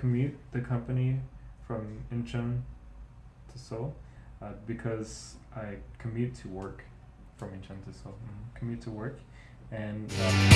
Commute the company from Incheon to Seoul uh, because I commute to work from Incheon to Seoul. Mm, Commute to work, and Um,